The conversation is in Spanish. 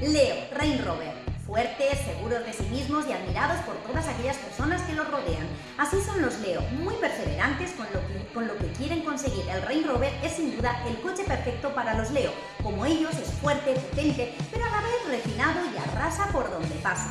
Leo, Rain Rover. Fuertes, seguros de sí mismos y admirados por todas aquellas personas que los rodean. Así son los Leo, muy perseverantes con lo que, quieren conseguir. El Rain Rover es sin duda el coche perfecto para los Leo. Como ellos, es fuerte, potente, pero a la vez refinado y arrasa por donde pasa.